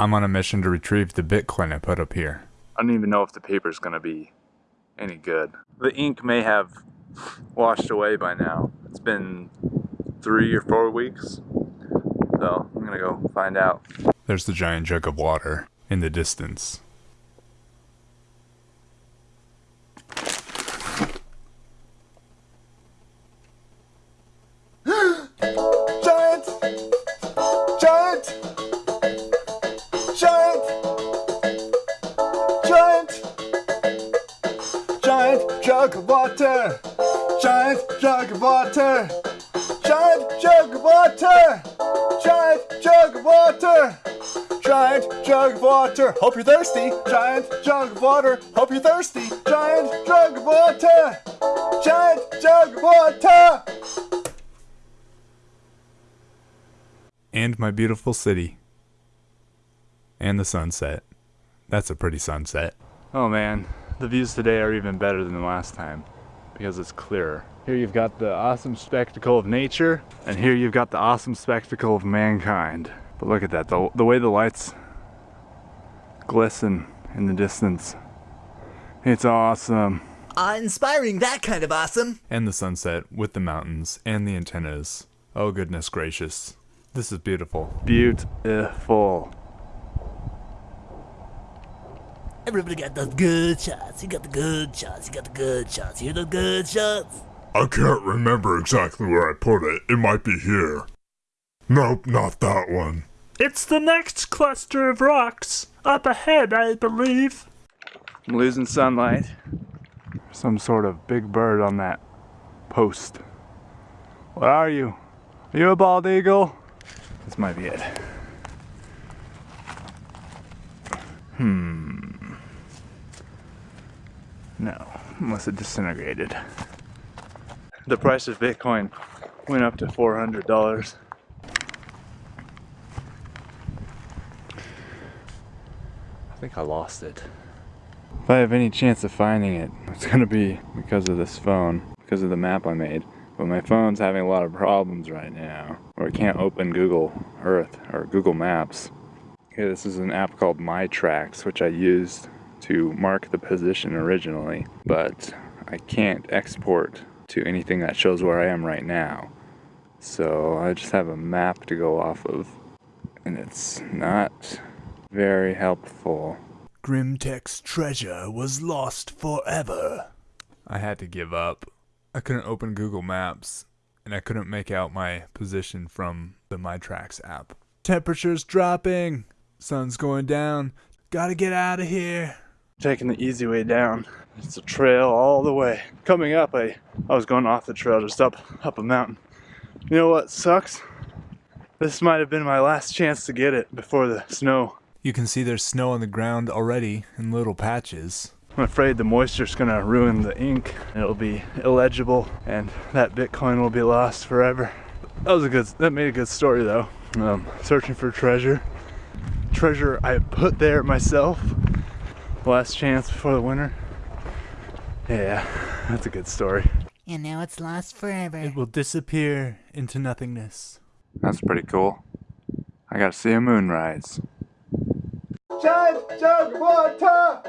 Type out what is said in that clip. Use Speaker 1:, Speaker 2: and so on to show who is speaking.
Speaker 1: I'm on a mission to retrieve the Bitcoin I put up here.
Speaker 2: I don't even know if the paper's gonna be any good. The ink may have washed away by now. It's been three or four weeks. So I'm gonna go find out.
Speaker 1: There's the giant jug of water in the distance.
Speaker 3: Giant jug of water! Giant jug of water! Giant jug of water! Giant jug of water! Giant jug of water! Hope you're thirsty! Giant jug of water! Hope you're thirsty! Giant jug of water! Giant jug of water!
Speaker 1: And my beautiful city. And the sunset. That's a pretty sunset.
Speaker 2: Oh man, the views today are even better than the last time because it's clearer. Here you've got the awesome spectacle of nature, and here you've got the awesome spectacle of mankind. But look at that, the, the way the lights glisten in the distance. It's awesome.
Speaker 4: Uh, inspiring that kind of awesome.
Speaker 1: And the sunset with the mountains and the antennas. Oh goodness gracious. This is beautiful.
Speaker 2: Beautiful.
Speaker 4: Everybody got those good shots. You got the good shots. You got the good shots. You hear those good shots?
Speaker 5: I can't remember exactly where I put it. It might be here. Nope, not that one.
Speaker 6: It's the next cluster of rocks. Up ahead, I believe.
Speaker 2: I'm losing sunlight. Some sort of big bird on that post. What are you? Are you a bald eagle? This might be it. Hmm. No, unless it disintegrated. The price of Bitcoin went up to $400. I think I lost it. If I have any chance of finding it, it's gonna be because of this phone, because of the map I made. But my phone's having a lot of problems right now, or it can't open Google Earth or Google Maps. Okay, this is an app called My Tracks, which I used to mark the position originally, but I can't export to anything that shows where I am right now. So I just have a map to go off of, and it's not very helpful.
Speaker 4: Grimtech's treasure was lost forever.
Speaker 1: I had to give up. I couldn't open Google Maps, and I couldn't make out my position from the My Tracks app. Temperature's dropping. Sun's going down. Gotta get out of here.
Speaker 2: Taking the easy way down. It's a trail all the way. Coming up, I, I was going off the trail just up, up a mountain. You know what sucks? This might have been my last chance to get it before the snow.
Speaker 1: You can see there's snow on the ground already in little patches.
Speaker 2: I'm afraid the moisture's gonna ruin the ink. It'll be illegible and that Bitcoin will be lost forever. That was a good, that made a good story though. Um, searching for treasure. Treasure I put there myself. Last chance before the winter. Yeah, that's a good story.
Speaker 4: And now it's lost forever.
Speaker 1: It will disappear into nothingness.
Speaker 2: That's pretty cool. I gotta see a moonrise.
Speaker 3: Giant jug of water!